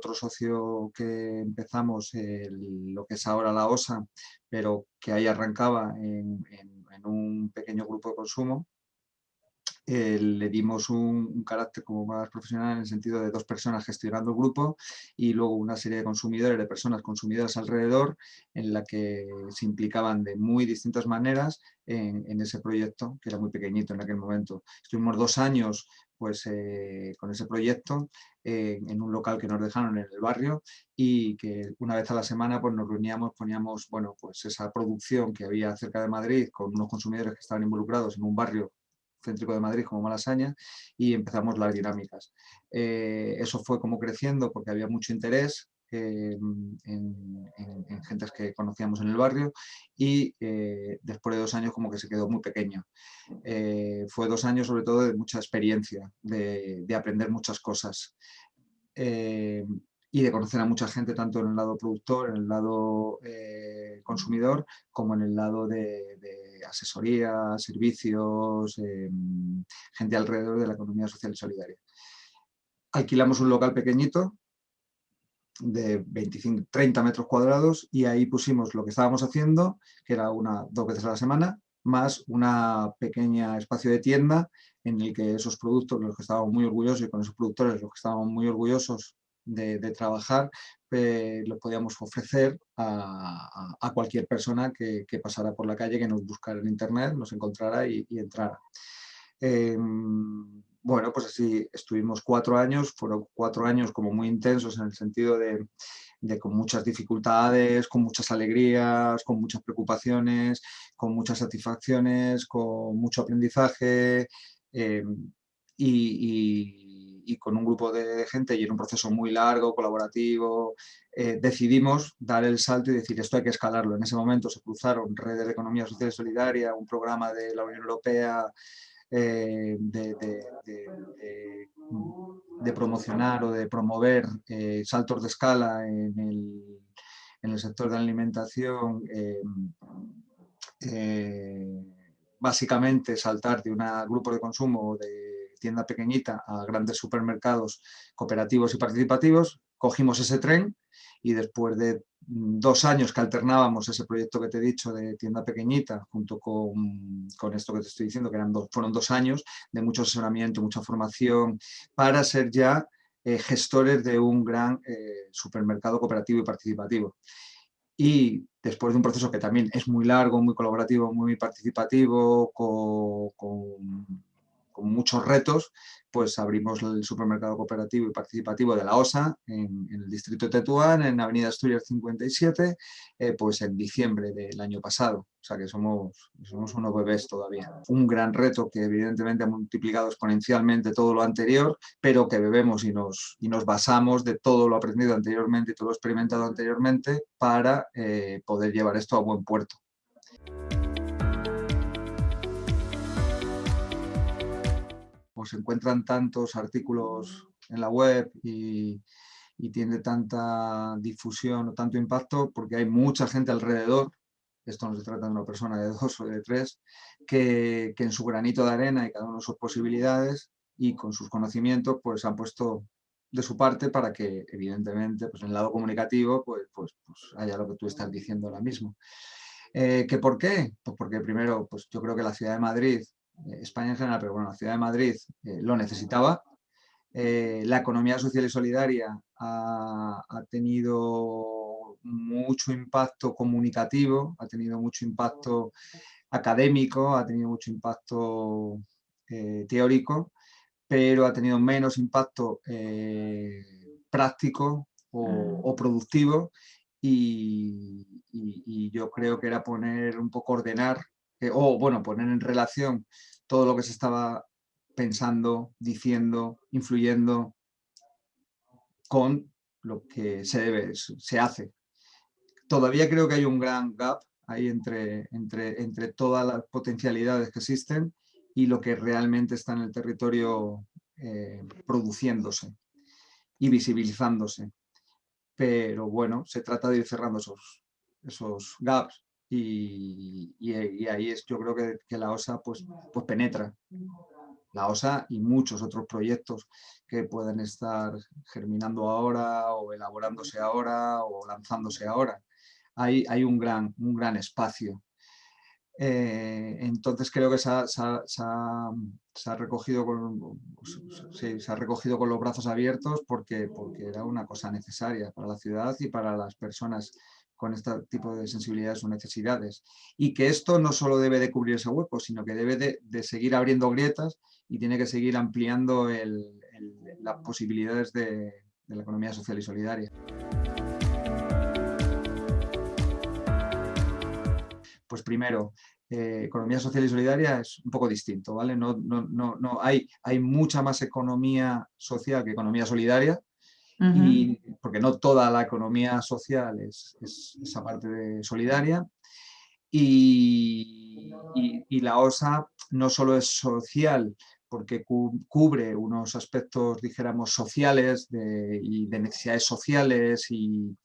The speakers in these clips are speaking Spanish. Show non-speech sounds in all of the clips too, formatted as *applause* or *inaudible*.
otro socio que empezamos, lo que es ahora la OSA, pero que ahí arrancaba en un pequeño grupo de consumo, eh, le dimos un, carácter como más profesional en el sentido de dos personas gestionando el grupo y luego una serie de consumidores, de personas consumidoras alrededor en la que se implicaban de muy distintas maneras en, ese proyecto, que era muy pequeñito en aquel momento. Estuvimos dos años pues, eh, con ese proyecto en un local que nos dejaron en el barrio y que una vez a la semana pues, nos reuníamos, poníamos bueno, pues esa producción que había cerca de Madrid con unos consumidores que estaban involucrados en un barrio céntrico de Madrid como Malasaña y empezamos las dinámicas. Eh, eso fue como creciendo porque había mucho interés en, en, gentes que conocíamos en el barrio y eh, después de dos años como que se quedó muy pequeño. Eh, fue dos años sobre todo de mucha experiencia, de, aprender muchas cosas y de conocer a mucha gente tanto en el lado productor, en el lado consumidor, como en el lado de asesoría, servicios, gente alrededor de la economía social y solidaria. Alquilamos un local pequeñito de 25, 30 metros cuadrados y ahí pusimos lo que estábamos haciendo, que era una dos veces a la semana, más una pequeña espacio de tienda en el que esos productos, los que estábamos muy orgullosos y con esos productores los que estábamos muy orgullosos de, trabajar, eh, lo podíamos ofrecer a, cualquier persona que, pasara por la calle, que nos buscara en internet, nos encontrara y, entrara. Em, bueno, pues así estuvimos cuatro años, fueron cuatro años como muy intensos en el sentido de, con muchas dificultades, con muchas alegrías, con muchas preocupaciones, con muchas satisfacciones, con mucho aprendizaje y y con un grupo de gente y en un proceso muy largo, colaborativo, eh, decidimos dar el salto y decir esto hay que escalarlo. En ese momento se cruzaron redes de economía social y solidaria, un programa de la Unión Europea eh, de, promocionar o de promover eh, saltos de escala en el, en el, sector de la alimentación básicamente saltar de un grupo de consumo de tienda pequeñita a grandes supermercados cooperativos y participativos, cogimos ese tren y después de dos años que alternábamos ese proyecto que te he dicho de tienda pequeñita junto con, con esto que te estoy diciendo, que eran dos, fueron dos años de mucho asesoramiento, mucha formación, para ser ya eh, gestores de un gran eh, supermercado cooperativo y participativo. Y después de un proceso que también es muy largo, muy colaborativo, muy participativo, con muchos retos, pues abrimos el supermercado cooperativo y participativo de la OSA en, el distrito de Tetuán, en Avenida Asturias 57, eh, pues en diciembre del año pasado. O sea que somos, somos unos bebés todavía. Un gran reto que evidentemente ha multiplicado exponencialmente todo lo anterior, pero que bebemos y nos, y nos basamos de todo lo aprendido anteriormente y todo lo experimentado anteriormente para eh, poder llevar esto a buen puerto. Se encuentran tantos artículos en la web y, tiene tanta difusión o tanto impacto porque hay mucha gente alrededor, esto no se trata de una persona de dos o de tres, que, en su granito de arena y cada uno de sus posibilidades y con sus conocimientos pues han puesto de su parte para que evidentemente pues, en el lado comunicativo pues, pues, pues haya lo que tú estás diciendo ahora mismo. Eh, ¿Que ¿Por qué? Pues porque primero pues yo creo que la ciudad de Madrid España en general, pero bueno, la ciudad de Madrid eh, lo necesitaba. Eh, la economía social y solidaria ha, tenido mucho impacto comunicativo, ha tenido mucho impacto académico, ha tenido mucho impacto teórico, pero ha tenido menos impacto práctico o, mm. productivo y, yo creo que era poner un poco ordenar o bueno, poner en relación todo lo que se estaba pensando, diciendo, influyendo con lo que se debe, se hace. Todavía creo que hay un gran gap ahí entre, entre, entre todas las potencialidades que existen y lo que realmente está en el territorio eh, produciéndose y visibilizándose. Pero bueno, se trata de ir cerrando esos, esos gaps y, ahí es, yo creo que, la OSA pues, pues penetra. la OSA y muchos otros proyectos que pueden estar germinando ahora o elaborándose ahora o lanzándose ahora. Hay, un, gran, un gran espacio. Eh, entonces creo que se ha, recogido con, se ha recogido con los brazos abiertos porque, porque era una cosa necesaria para la ciudad y para las personas con este tipo de sensibilidades o necesidades. Y que esto no solo debe de cubrir ese hueco, sino que debe de, seguir abriendo grietas y tiene que seguir ampliando las posibilidades de, la economía social y solidaria. Pues primero, eh, economía social y solidaria es un poco distinto, ¿vale? No, no, no, no, hay, hay mucha más economía social que economía solidaria, y, porque no toda la economía social es, esa parte solidaria. Y, la OSA no solo es social, porque cubre unos aspectos, dijéramos, sociales de, y de necesidades sociales y,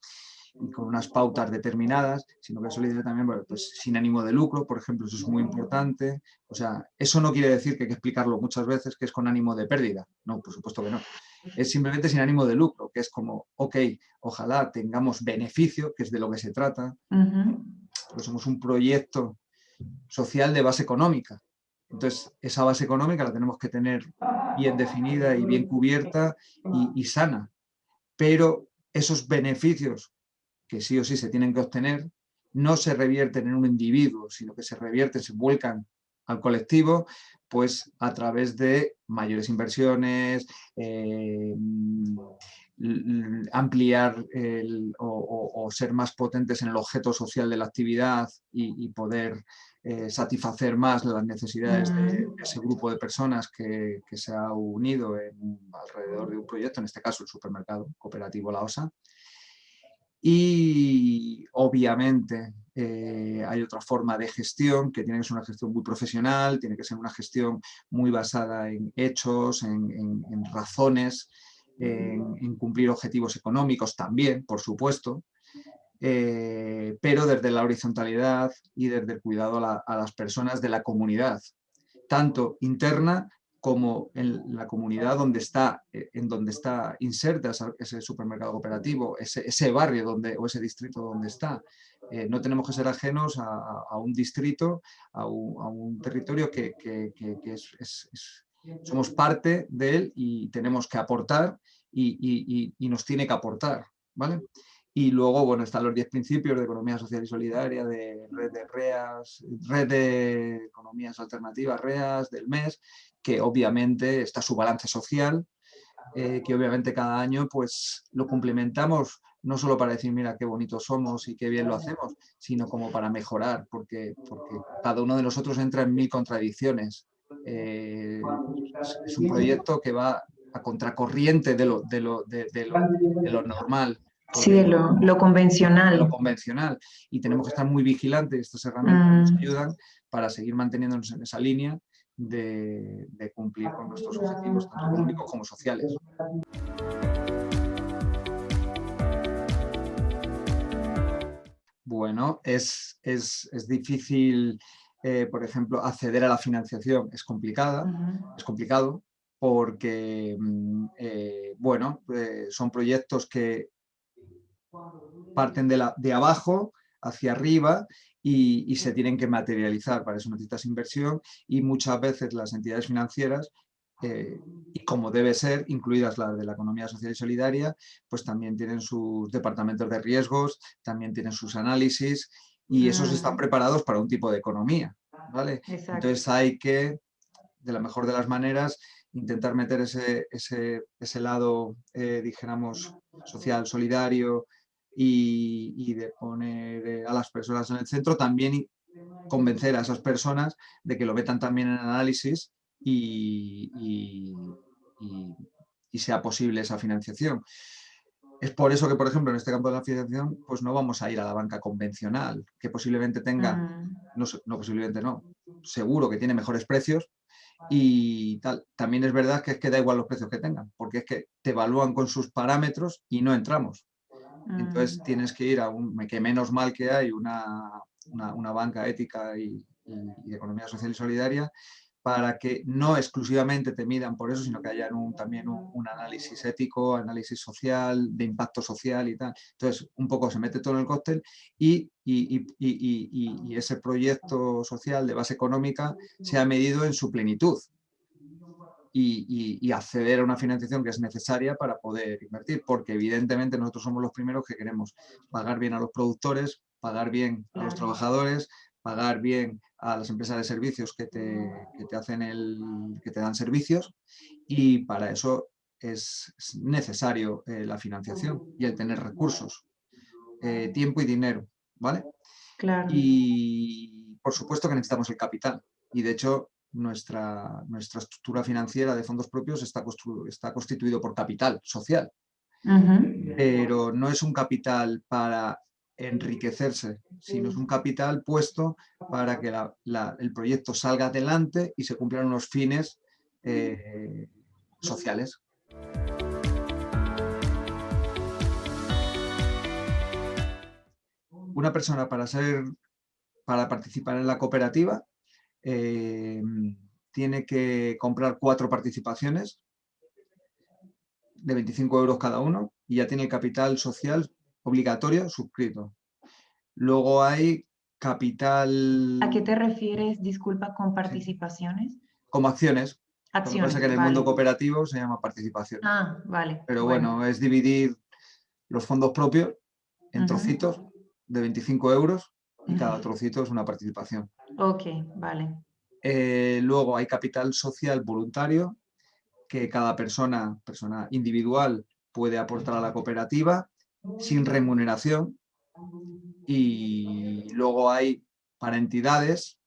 con unas pautas determinadas, sino que es solidaria también pues, sin ánimo de lucro, por ejemplo, eso es muy importante. O sea, eso no quiere decir que hay que explicarlo muchas veces que es con ánimo de pérdida. No, por supuesto que no es simplemente sin ánimo de lucro, que es como, ok, ojalá tengamos beneficio, que es de lo que se trata, pues somos un proyecto social de base económica. Entonces, esa base económica la tenemos que tener bien definida y bien cubierta y, y sana. Pero esos beneficios que sí o sí se tienen que obtener no se revierten en un individuo, sino que se revierten, se vuelcan al colectivo pues a través de mayores inversiones, eh, ampliar o, ser más potentes en el objeto social de la actividad y, poder eh, satisfacer más las necesidades de, ese grupo de personas que, se ha unido alrededor de un proyecto, en este caso el supermercado cooperativo La Osa. Y obviamente eh, hay otra forma de gestión que tiene que ser una gestión muy profesional, tiene que ser una gestión muy basada en hechos, en, razones, en, cumplir objetivos económicos también, por supuesto, eh, pero desde la horizontalidad y desde el cuidado a las personas de la comunidad, tanto interna como en la comunidad donde está, eh, en donde está inserta ese supermercado cooperativo, ese, barrio donde, o ese distrito donde está. Eh, no tenemos que ser ajenos a, un distrito, a un, territorio que, somos parte de él y tenemos que aportar y, nos tiene que aportar. ¿vale? Y luego, bueno, están los 10 principios de economía social y solidaria, de red de REAS, red de economías alternativas, REAS, del MES, que obviamente está su balance social, eh, que obviamente cada año pues lo complementamos no solo para decir, mira, qué bonitos somos y qué bien lo hacemos, sino como para mejorar, porque, porque cada uno de nosotros entra en mil contradicciones. Eh, es, un proyecto que va a contracorriente de lo, de lo, de, lo, normal. Sí, de lo, convencional. Lo convencional. Y tenemos que estar muy vigilantes, estas herramientas nos mm. ayudan para seguir manteniéndonos en esa línea de, cumplir con nuestros objetivos, tanto económicos como sociales. Bueno, es, difícil, eh, por ejemplo, acceder a la financiación, es complicada, es complicado, porque, mm, eh, bueno, eh, son proyectos que parten de, la, de abajo hacia arriba y, se tienen que materializar. Para eso necesitas inversión y muchas veces las entidades financieras eh, y como debe ser, incluidas las de la economía social y solidaria, pues también tienen sus departamentos de riesgos, también tienen sus análisis y esos están preparados para un tipo de economía. ¿vale? Entonces hay que, de la mejor de las maneras, intentar meter ese, ese, ese lado, eh, dijéramos, social, solidario, y, de poner eh, a las personas en el centro, también convencer a esas personas de que lo metan también en análisis y, y, sea posible esa financiación. Es por eso que, por ejemplo, en este campo de la financiación, pues no vamos a ir a la banca convencional, que posiblemente tenga, mm. no, no, posiblemente no, seguro que tiene mejores precios y tal. También es verdad que es que da igual los precios que tengan, porque es que te evalúan con sus parámetros y no entramos. Entonces mm. tienes que ir a un, que menos mal que hay una, una, banca ética y, de economía social y solidaria, para que no exclusivamente te midan por eso, sino que haya un, también un, análisis ético, análisis social, de impacto social y tal. Entonces, un poco se mete todo en el cóctel y, y, ese proyecto social de base económica se ha medido en su plenitud y, acceder a una financiación que es necesaria para poder invertir, porque evidentemente nosotros somos los primeros que queremos pagar bien a los productores, pagar bien a los trabajadores, pagar bien a las empresas de servicios que te, hacen el, que te dan servicios y para eso es necesario eh, la financiación y el tener recursos, eh, tiempo y dinero, ¿vale? Claro. Y por supuesto que necesitamos el capital y de hecho nuestra, nuestra estructura financiera de fondos propios está, está constituido por capital social, pero no es un capital para enriquecerse, sino es un capital puesto para que el proyecto salga adelante y se cumplan unos fines eh, sociales. Una persona para, ser, para participar en la cooperativa eh, tiene que comprar cuatro participaciones de 25 euros cada uno y ya tiene el capital social obligatorio suscrito. Luego hay capital... ¿A qué te refieres, disculpa, con participaciones? Como acciones. Acciones, Lo que que en el mundo cooperativo se llama participación. Ah, vale. Pero bueno. es dividir los fondos propios en trocitos de 25 euros y cada trocito es una participación. Ok, vale. Eh, luego hay capital social voluntario que cada persona, persona individual puede aportar a la cooperativa sin remuneración y luego hay para entidades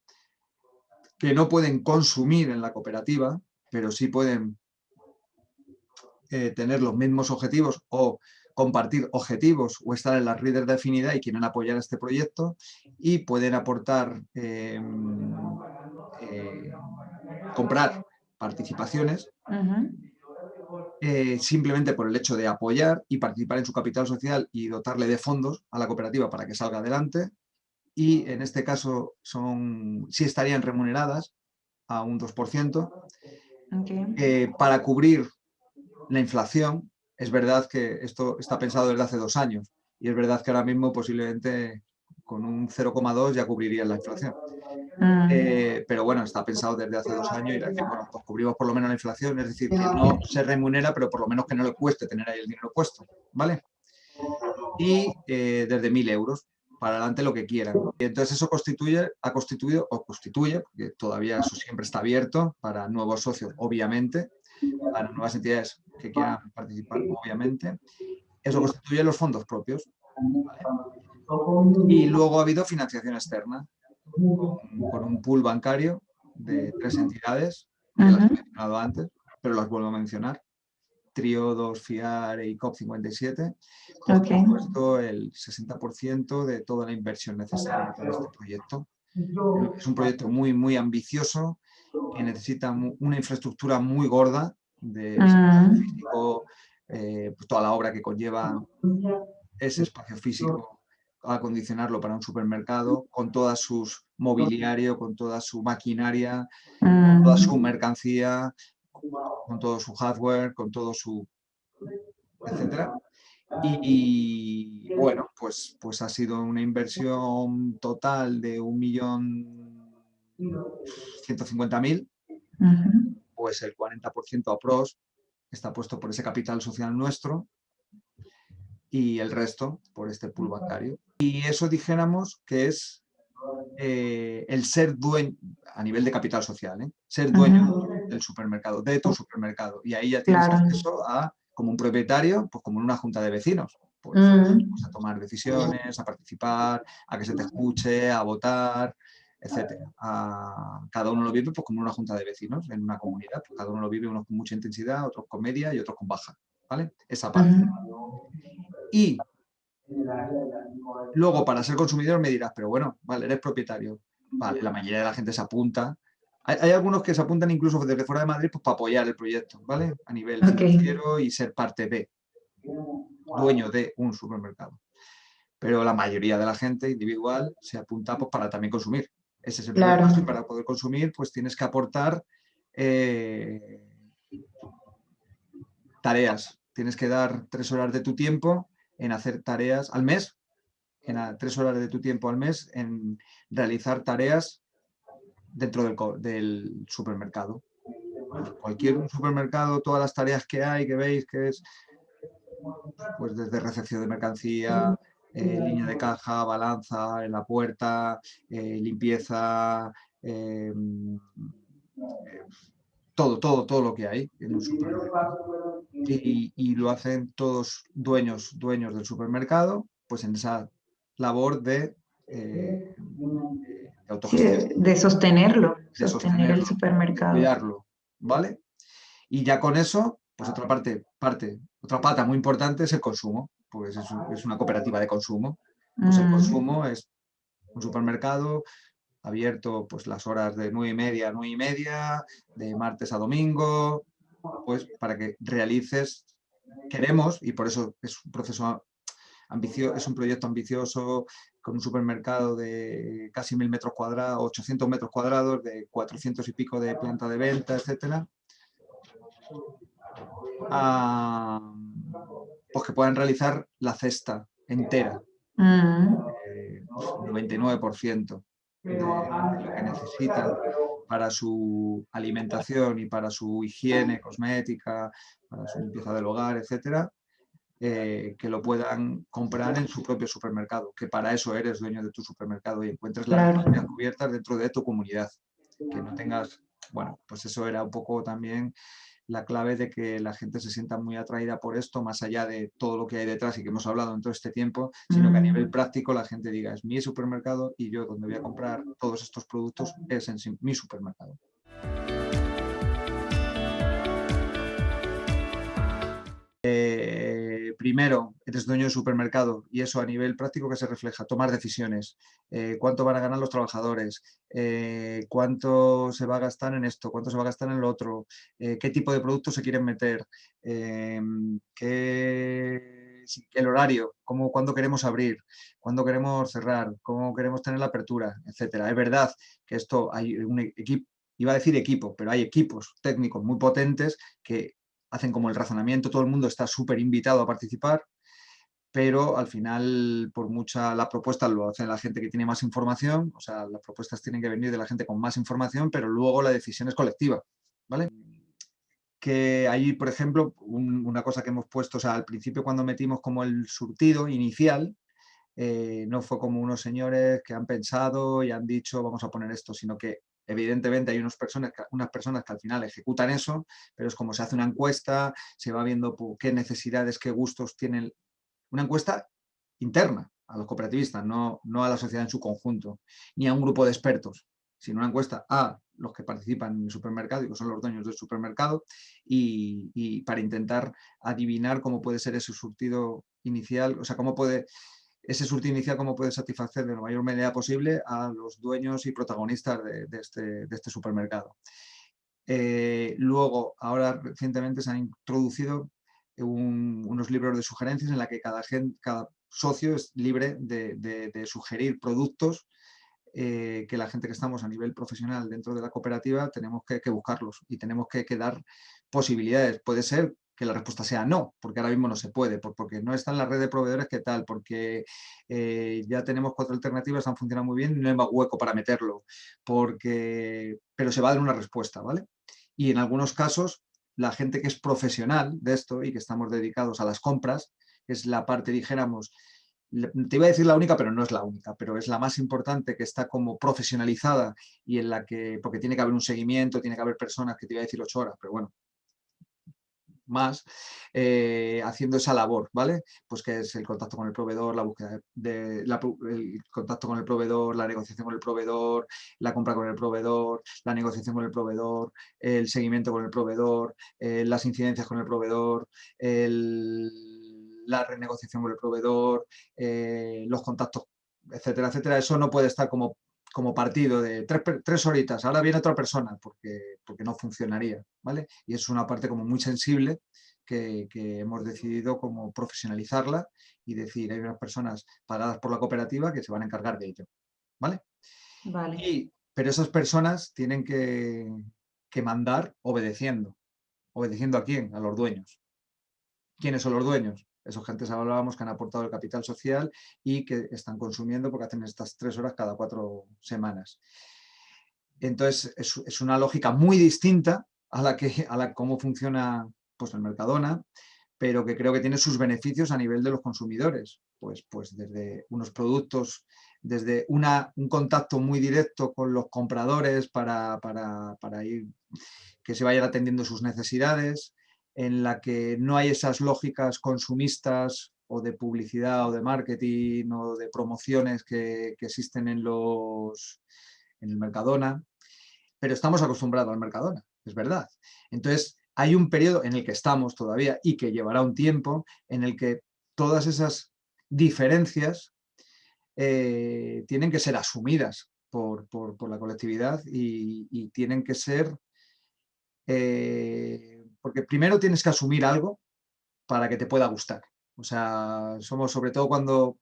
que no pueden consumir en la cooperativa, pero sí pueden eh, tener los mismos objetivos o compartir objetivos o estar en las redes de afinidad y quieren apoyar este proyecto y pueden aportar, em, eh, comprar participaciones eh, simplemente por el hecho de apoyar y participar en su capital social y dotarle de fondos a la cooperativa para que salga adelante. Y en este caso son, sí estarían remuneradas a un 2%. Eh, para cubrir la inflación, es verdad que esto está pensado desde hace dos años y es verdad que ahora mismo posiblemente con un 0,2 ya cubriría la inflación. Mm. Eh, pero bueno, está pensado desde hace dos años y bueno, pues cubrimos por lo menos la inflación, es decir, que no se remunera, pero por lo menos que no le cueste tener ahí el dinero puesto, ¿vale? Y eh, desde mil euros, para adelante lo que quieran. Y entonces eso constituye, ha constituido, o constituye, porque todavía eso siempre está abierto para nuevos socios, obviamente, para nuevas entidades que quieran participar, obviamente. Eso constituye los fondos propios. Y luego ha habido financiación externa, con, un pool bancario de tres entidades, que las he mencionado antes, pero las vuelvo a mencionar. Trio 2, FIAR y COP57, con puesto el 60% de toda la inversión necesaria para este proyecto. Es un proyecto muy, muy ambicioso, que necesita una infraestructura muy gorda de espacio físico, eh, pues toda la obra que conlleva ese espacio físico acondicionarlo para un supermercado con toda su mobiliario, con toda su maquinaria, con toda su mm. mercancía, con todo su hardware, con todo su... etcétera. Y, bueno, pues, pues ha sido una inversión total de un millón mil, pues el 40% a pros está puesto por ese capital social nuestro y el resto por este pool bancario. Y eso dijéramos que es eh, el ser dueño, a nivel de capital social, ¿eh? ser dueño del supermercado, de tu supermercado. Y ahí ya tienes acceso a, como un propietario, pues como en una junta de vecinos. Pues, pues, a tomar decisiones, a participar, a que se te escuche, a votar, etcétera. cada uno lo vive pues, como una junta de vecinos en una comunidad. Pues, cada uno lo vive unos con mucha intensidad, otros con media y otros con baja. ¿vale? Esa parte. Y luego para ser consumidor me dirás, pero bueno, vale, eres propietario. Vale, la mayoría de la gente se apunta. Hay, algunos que se apuntan incluso desde fuera de Madrid pues, para apoyar el proyecto, ¿vale? A nivel financiero y ser parte de, dueño de un supermercado. Pero la mayoría de la gente individual se apunta pues, para también consumir. Ese es el Claro. y para poder consumir pues tienes que aportar eh, tareas. Tienes que dar tres horas de tu tiempo en hacer tareas al mes, en a- tres horas de tu tiempo al mes en realizar tareas dentro del, del supermercado. Cualquier supermercado, todas las tareas que hay, que veis que es pues desde recepción de mercancía, eh, línea de caja, balanza en la puerta, eh, limpieza, eh, todo, todo, todo lo que hay en un supermercado. Y, y lo hacen todos dueños, dueños del supermercado, pues en esa labor de, de de, de sostenerlo, de sostener el supermercado. cuidarlo, ¿vale? Y ya con eso, pues otra parte, parte, otra pata muy importante es el consumo, pues es, un- es una cooperativa de consumo. Pues el Mm, consumo es un supermercado abierto pues las horas de nueve y media a nueve y media, de martes a domingo, pues para que realices, queremos, y por eso es un proceso ambicioso, es un proyecto ambicioso con un supermercado de casi mil metros cuadrados, 800 metros cuadrados, de 400 y pico de planta de venta, etcétera. a, pues que puedan realizar la cesta entera, mm, eh, 99% de, de lo que necesitan para su alimentación y para su higiene cosmética, para su limpieza del hogar, etcétera, eh, que lo puedan comprar en su propio supermercado, que para eso eres dueño de tu supermercado y encuentres las cubiertas dentro de tu comunidad. Que no tengas, bueno, pues eso era un poco también la clave de que la gente se sienta muy atraída por esto, más allá de todo lo que hay detrás y que hemos hablado en todo este tiempo, sino que a nivel Mm. práctico la gente diga, es mi supermercado y yo donde voy a comprar todos estos productos es en mi supermercado. Primero, eres dueño de supermercado y eso a nivel práctico que se refleja, tomar decisiones, eh, cuánto van a ganar los trabajadores, eh, cuánto se va a gastar en esto, cuánto se va a gastar en lo otro, eh, qué tipo de productos se quieren meter, qué- el horario, cómo, cuándo queremos abrir, cuándo queremos cerrar, cómo queremos tener la apertura, etcétera. Es verdad que esto hay un equipo, iba a decir equipo, pero hay equipos técnicos muy potentes que hacen como el razonamiento, todo el mundo está súper invitado a participar, pero al final, por mucha, la propuesta lo hace la gente que tiene más información, o sea, las propuestas tienen que venir de la gente con más información, pero luego la decisión es colectiva, ¿vale? Que ahí, por ejemplo, un- una cosa que hemos puesto, o sea, al principio cuando metimos como el surtido inicial, eh, no fue como unos señores que han pensado y han dicho vamos a poner esto, sino que evidentemente hay unas personas, que- unas personas que al final ejecutan eso, pero es como se hace una encuesta, se va viendo qué necesidades, qué gustos tienen. Una encuesta interna a los cooperativistas, no, no a la sociedad en su conjunto, ni a un grupo de expertos, sino una encuesta a los que participan en el supermercado y que son los dueños del supermercado y, y para intentar adivinar cómo puede ser ese surtido inicial, o sea, cómo puede ese surtido inicial cómo puede satisfacer de la mayor medida posible a los dueños y protagonistas de, este, este supermercado. Eh, luego, ahora recientemente se han introducido un- unos libros de sugerencias en la que cada, socio es libre de, sugerir productos eh, que la gente que estamos a nivel profesional dentro de la cooperativa tenemos que, que buscarlos y tenemos que, que dar posibilidades. Puede ser que la respuesta sea no, porque ahora mismo no se puede, por- porque no está en la red de proveedores que tal, porque eh, ya tenemos cuatro alternativas, han funcionado muy bien no hay más hueco para meterlo, porque, pero se va a dar una respuesta, ¿vale? Y en algunos casos, la gente que es profesional de esto y que estamos dedicados a las compras, es la parte, dijéramos, te iba a decir la única, pero no es la única, pero es la más importante que está como profesionalizada y en la que, porque tiene que haber un seguimiento, tiene que haber personas que te iba a decir ocho horas, pero bueno, más, eh, haciendo esa labor, ¿vale? Pues que es el contacto con el proveedor, la búsqueda de, el contacto con el proveedor, la negociación con el proveedor, la compra con el proveedor, la negociación con el proveedor, el seguimiento con el proveedor, eh, las incidencias con el proveedor, la renegociación con el proveedor, eh, los contactos, etcétera, etcétera. Eso no puede estar como, como partido de tres, tres horitas, ahora viene otra persona, porque, porque no funcionaría, ¿vale? Y es una parte como muy sensible que, que hemos decidido como profesionalizarla y decir, hay unas personas pagadas por la cooperativa que se van a encargar de ello, ¿vale? Vale. pero esas personas tienen que, que mandar obedeciendo. ¿Obedeciendo a quién? A los dueños. ¿Quiénes son los dueños? Esos que antes hablábamos que han aportado el capital social y que están consumiendo porque hacen estas tres horas cada cuatro semanas. Entonces, es, una lógica muy distinta a la que a la cómo funciona pues, el Mercadona, pero que creo que tiene sus beneficios a nivel de los consumidores. Pues, pues desde unos productos, desde una, un contacto muy directo con los compradores para, para, para ir, que se vayan atendiendo sus necesidades, en la que no hay esas lógicas consumistas o de publicidad o de marketing o de promociones que, existen en, los, en el Mercadona, pero estamos acostumbrados al Mercadona, es verdad. Entonces, hay un periodo en el que estamos todavía y que llevará un tiempo en el que todas esas diferencias eh, tienen que ser asumidas por, la colectividad y, tienen que ser eh, porque primero tienes que asumir algo para que te pueda gustar. O sea, somos sobre todo cuando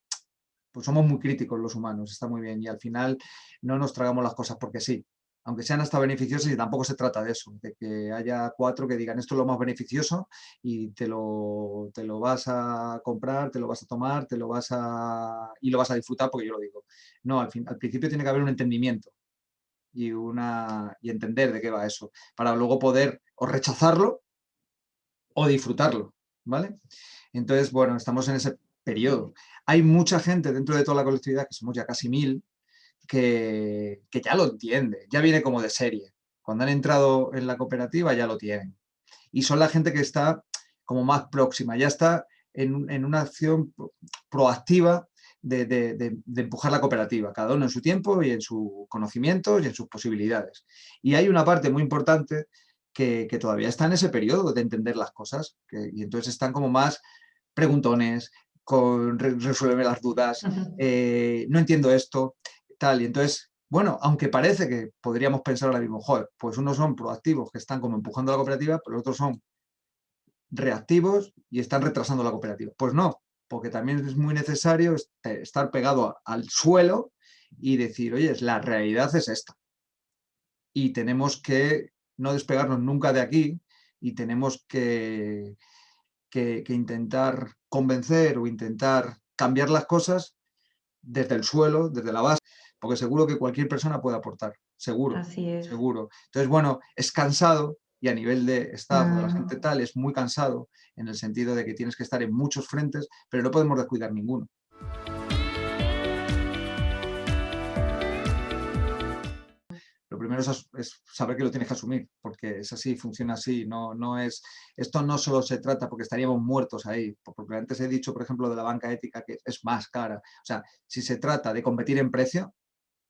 pues somos muy críticos los humanos, está muy bien, y al final no nos tragamos las cosas porque sí, aunque sean hasta beneficiosas y tampoco se trata de eso, de que haya cuatro que digan esto es lo más beneficioso y te lo, te lo vas a comprar, te lo vas a tomar, te lo vas a y lo vas a disfrutar porque yo lo digo. No, al, al principio tiene que haber un entendimiento y, una, y entender de qué va eso, para luego poder o rechazarlo o disfrutarlo, ¿vale? Entonces, bueno, estamos en ese periodo. Hay mucha gente dentro de toda la colectividad, que somos ya casi mil, que, ya lo entiende, ya viene como de serie. Cuando han entrado en la cooperativa ya lo tienen. Y son la gente que está como más próxima, ya está en, una acción proactiva de, empujar la cooperativa, cada uno en su tiempo y en su conocimiento y en sus posibilidades. Y hay una parte muy importante que, todavía está en ese periodo de entender las cosas y entonces están como más preguntones, con resuelve las dudas, eh, no entiendo esto, tal. Y entonces, bueno, aunque parece que podríamos pensar ahora mismo, joder, pues unos son proactivos que están como empujando la cooperativa, pero otros son reactivos y están retrasando la cooperativa. Pues no, porque también es muy necesario estar pegado al suelo y decir, oye, la realidad es esta. Y tenemos que no despegarnos nunca de aquí y tenemos que, que, intentar convencer o intentar cambiar las cosas desde el suelo, desde la base, porque seguro que cualquier persona puede aportar, seguro, seguro. Entonces, bueno, es cansado y a nivel de Estado, la gente tal, es muy cansado en el sentido de que tienes que estar en muchos frentes, pero no podemos descuidar ninguno. Primero es, saber que lo tienes que asumir, porque es así, funciona así. No, no es, esto no solo se trata porque estaríamos muertos ahí, porque antes he dicho, por ejemplo, de la banca ética que es más cara. O sea, si se trata de competir en precio,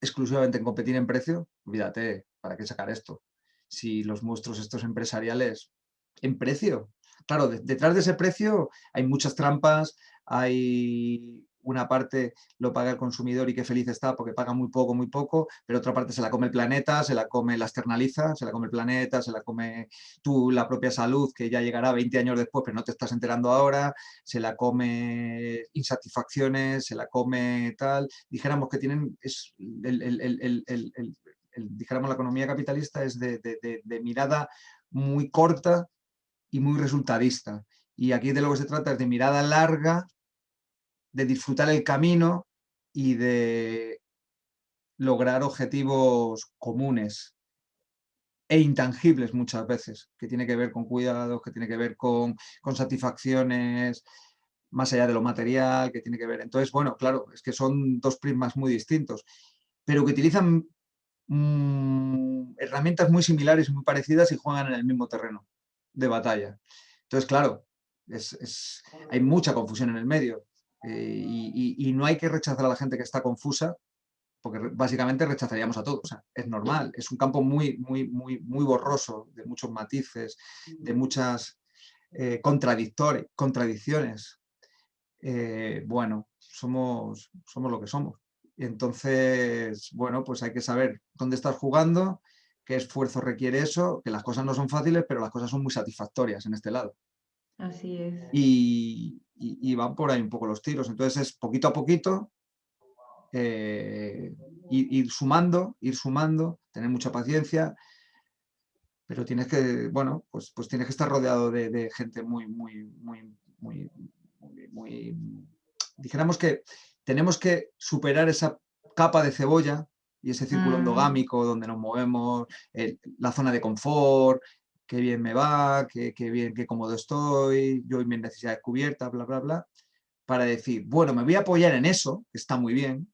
exclusivamente en competir en precio, olvídate, ¿para qué sacar esto? Si los monstruos estos empresariales, en precio. Claro, detrás de ese precio hay muchas trampas, hay una parte lo paga el consumidor y qué feliz está porque paga muy poco, muy poco, pero otra parte se la come el planeta, se la come, la externaliza, se la come el planeta, se la come tú, la propia salud, que ya llegará 20 años después, pero no te estás enterando ahora, se la come insatisfacciones, se la come tal, dijéramos que tienen, es dijéramos la economía capitalista es de, de mirada muy corta y muy resultadista. Y aquí de lo que se trata es de mirada larga de disfrutar el camino y de lograr objetivos comunes e intangibles muchas veces, que tiene que ver con cuidados, que tiene que ver con, satisfacciones más allá de lo material, que tiene que ver... Entonces, bueno, claro, es que son dos prismas muy distintos, pero que utilizan mm, herramientas muy similares muy parecidas y juegan en el mismo terreno de batalla. Entonces, claro, hay mucha confusión en el medio. Eh, y, no hay que rechazar a la gente que está confusa, porque básicamente rechazaríamos a todos. es normal, es un campo muy, muy, muy, muy borroso, de muchos matices, de muchas eh, contradicciones. Eh, bueno, somos, somos lo que somos. Entonces, bueno, pues hay que saber dónde estás jugando, qué esfuerzo requiere eso, que las cosas no son fáciles, pero las cosas son muy satisfactorias en este lado. Así es. Y, y, van por ahí un poco los tiros. Entonces es poquito a poquito, eh, ir, sumando, ir sumando, tener mucha paciencia, pero tienes que, bueno, pues, pues tienes que estar rodeado de, gente muy, muy, muy, muy, muy, dijéramos que tenemos que superar esa capa de cebolla y ese círculo mm. endogámico donde nos movemos, la zona de confort, qué bien me va, qué, bien, qué cómodo estoy, yo y mis necesidades cubiertas, bla, bla, bla, para decir, bueno, me voy a apoyar en eso, que está muy bien,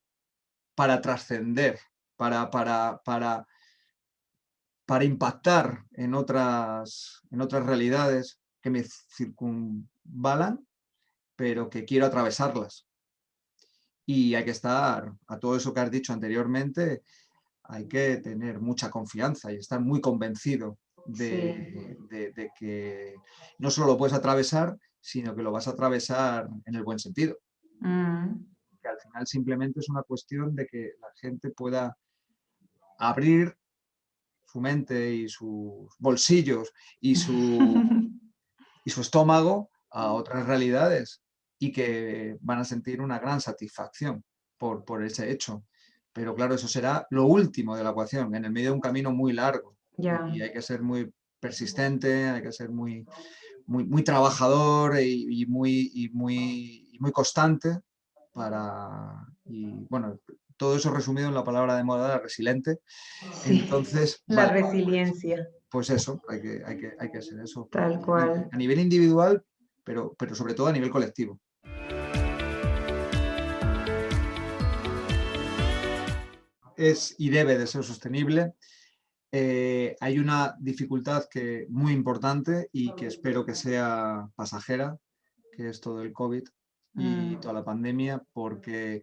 para trascender, para, para, para, para impactar en otras, en otras realidades que me circunvalan, pero que quiero atravesarlas. Y hay que estar, a todo eso que has dicho anteriormente, hay que tener mucha confianza y estar muy convencido de, que no solo lo puedes atravesar, sino que lo vas a atravesar en el buen sentido. Mm. Que al final simplemente es una cuestión de que la gente pueda abrir su mente y sus bolsillos y su, *laughs* y su estómago a otras realidades y que van a sentir una gran satisfacción por, por ese hecho. Pero claro, eso será lo último de la ecuación, en el medio de un camino muy largo. Y hay que ser muy persistente, hay que ser muy, muy, muy trabajador y, muy, muy, muy constante para... Y bueno, todo eso resumido en la palabra de moda, resiliente. Entonces, *laughs* la resiliencia. Pues eso, hay que, hay que, hay que ser eso. Tal cual. A nivel individual, pero, pero sobre todo a nivel colectivo. Es y debe de ser sostenible eh, hay una dificultad que, muy importante y que espero que sea pasajera, que es todo el COVID y mm. toda la pandemia, porque,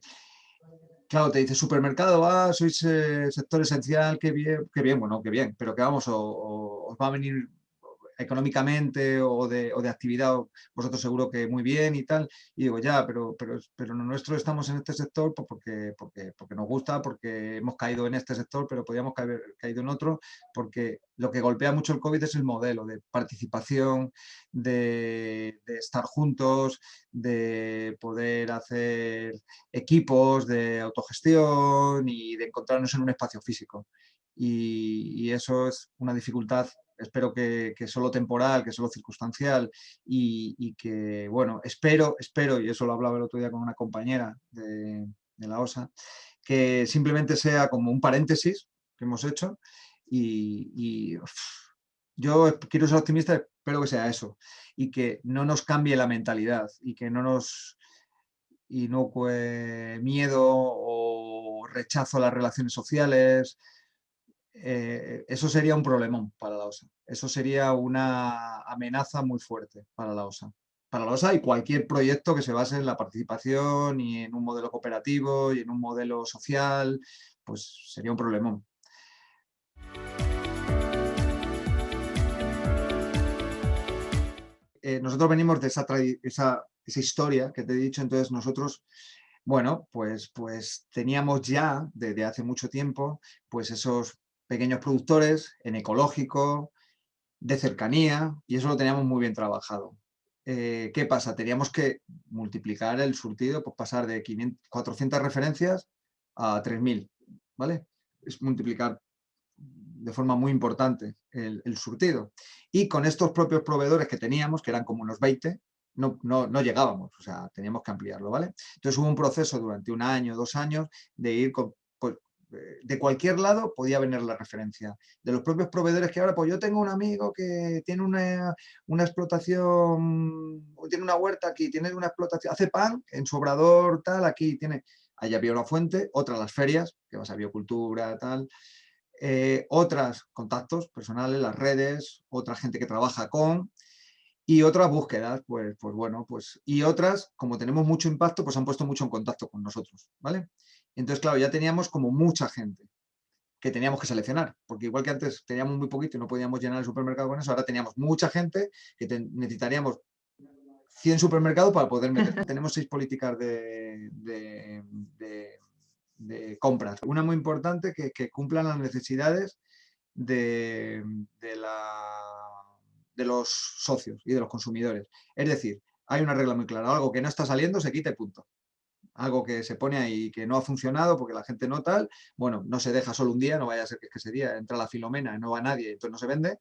claro, te dice supermercado, ah, sois eh, sector esencial, qué bien, qué bien, bueno, qué bien, pero que vamos, os va a venir económicamente o de, o de, actividad, vosotros seguro que muy bien y tal, y digo, ya, pero, pero, pero nuestro estamos en este sector pues porque, porque, porque nos gusta, porque hemos caído en este sector, pero podríamos haber caído en otro, porque lo que golpea mucho el COVID es el modelo de participación, de, de estar juntos, de poder hacer equipos de autogestión y de encontrarnos en un espacio físico. Y, y, eso es una dificultad espero que, que solo temporal, que solo circunstancial y, que, bueno, espero, espero, y eso lo hablaba el otro día con una compañera de, la OSA, que simplemente sea como un paréntesis que hemos hecho y, yo quiero ser optimista, espero que sea eso y que no nos cambie la mentalidad y que no nos inocue miedo o rechazo a las relaciones sociales, eh, eso sería un problemón para la OSA. Eso sería una amenaza muy fuerte para la OSA. Para la OSA y cualquier proyecto que se base en la participación y en un modelo cooperativo y en un modelo social, pues sería un problemón. Eh, nosotros venimos de esa, esa, historia que te he dicho, entonces nosotros bueno, pues, pues teníamos ya desde hace mucho tiempo pues esos pequeños productores, en ecológico, de cercanía, y eso lo teníamos muy bien trabajado. Eh, ¿Qué pasa? Teníamos que multiplicar el surtido, pues pasar de 400 referencias a 3.000, ¿vale? Es multiplicar de forma muy importante el, surtido. Y con estos propios proveedores que teníamos, que eran como unos 20, no, no, no, llegábamos, o sea, teníamos que ampliarlo, ¿vale? Entonces hubo un proceso durante un año, dos años, de ir de cualquier lado podía venir la referencia. De los propios proveedores que ahora, pues yo tengo un amigo que tiene una, una explotación, tiene una huerta aquí, tiene una explotación, hace pan en su obrador, tal, aquí tiene, allá había una fuente, otra las ferias, que vas a biocultura, tal, eh, otras contactos personales, las redes, otra gente que trabaja con, y otras búsquedas, pues, pues bueno, pues, y otras, como tenemos mucho impacto, pues han puesto mucho en contacto con nosotros, ¿vale? Entonces, claro, ya teníamos como mucha gente que teníamos que seleccionar, porque igual que antes teníamos muy poquito y no podíamos llenar el supermercado con eso, ahora teníamos mucha gente que necesitaríamos 100 supermercados para poder meter. *laughs* Tenemos seis políticas de, de, compras. Una muy importante que, que cumplan las necesidades de, la, de los socios y de los consumidores. Es decir, hay una regla muy clara, algo que no está saliendo se quita y punto algo que se pone ahí que no ha funcionado porque la gente no tal, bueno, no se deja solo un día, no vaya a ser que, ese día entra la filomena y no va nadie, entonces no se vende,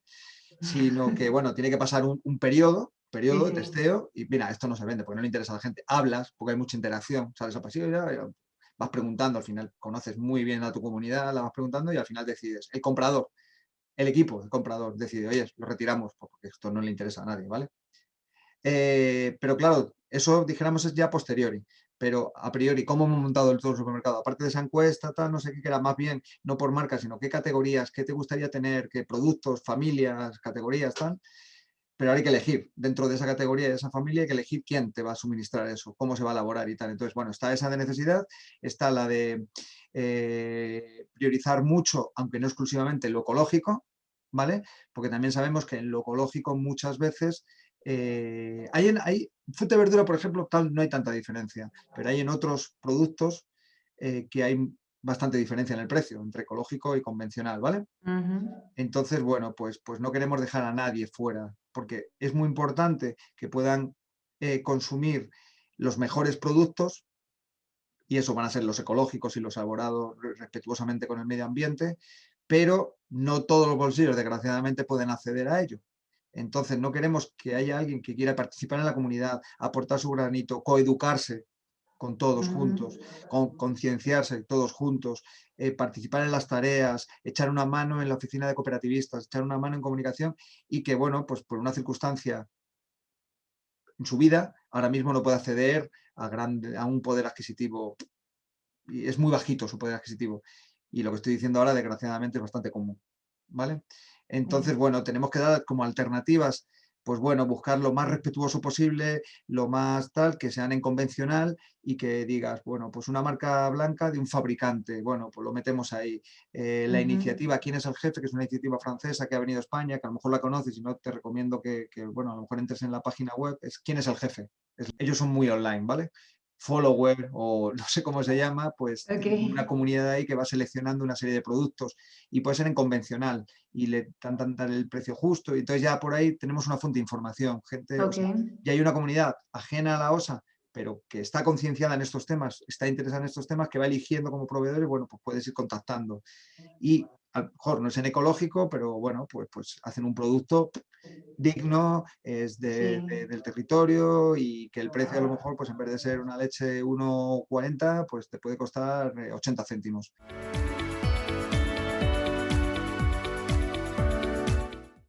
sino que, *laughs* bueno, tiene que pasar un, periodo, periodo de testeo y mira, esto no se vende porque no le interesa a la gente. Hablas porque hay mucha interacción, sales a pasillo y vas preguntando, al final conoces muy bien a tu comunidad, la vas preguntando y al final decides. El comprador, el equipo, el comprador decide, oye, lo retiramos porque esto no le interesa a nadie, ¿vale? Eh, pero claro, eso dijéramos es ya posteriori pero a priori, ¿cómo hemos montado el todo el supermercado? Aparte de esa encuesta, tal, no sé qué, que era más bien, no por marca, sino qué categorías, qué te gustaría tener, qué productos, familias, categorías, tal, pero hay que elegir, dentro de esa categoría, de esa familia, hay que elegir quién te va a suministrar eso, cómo se va a elaborar y tal. Entonces, bueno, está esa de necesidad, está la de eh, priorizar mucho, aunque no exclusivamente, lo ecológico, ¿vale? Porque también sabemos que en lo ecológico muchas veces eh, hay, en, hay fruta y verdura, por ejemplo, tal, no hay tanta diferencia, pero hay en otros productos eh, que hay bastante diferencia en el precio entre ecológico y convencional, ¿vale? Entonces, bueno, pues, pues no queremos dejar a nadie fuera, porque es muy importante que puedan eh, consumir los mejores productos y eso van a ser los ecológicos y los elaborados respetuosamente con el medio ambiente, pero no todos los bolsillos, desgraciadamente, pueden acceder a ello. Entonces, no queremos que haya alguien que quiera participar en la comunidad, aportar su granito, coeducarse con todos juntos, con, concienciarse todos juntos, eh, participar en las tareas, echar una mano en la oficina de cooperativistas, echar una mano en comunicación y que, bueno, pues por una circunstancia en su vida, ahora mismo no puede acceder a, a un poder adquisitivo y es muy bajito su poder adquisitivo. Y lo que estoy diciendo ahora, desgraciadamente, es bastante común. ¿vale? Entonces, bueno, tenemos que dar como alternativas, pues bueno, buscar lo más respetuoso posible, lo más tal, que sean en convencional y que digas, bueno, pues una marca blanca de un fabricante, bueno, pues lo metemos ahí. Eh, la iniciativa ¿Quién es el jefe? que es una iniciativa francesa que ha venido a España, que a lo mejor la conoces y no te recomiendo que, bueno, a lo mejor entres en la página web, es ¿Quién es el jefe? ellos son muy online, ¿vale? Follower o *laughs* no sé cómo se llama, pues una comunidad ahí que va seleccionando una serie de productos y puede ser en convencional y le dan, el precio justo y entonces ya por ahí tenemos una fuente de información, gente, y hay una comunidad ajena a la OSA pero que está concienciada en estos temas, está interesada en estos temas, que va eligiendo como proveedores, bueno, pues puedes ir contactando. Y a lo mejor no es en ecológico, pero bueno, pues, pues hacen un producto digno, es del territorio y que el precio a lo mejor, pues en vez de ser una leche 1,40, pues te puede costar 80 eh, céntimos.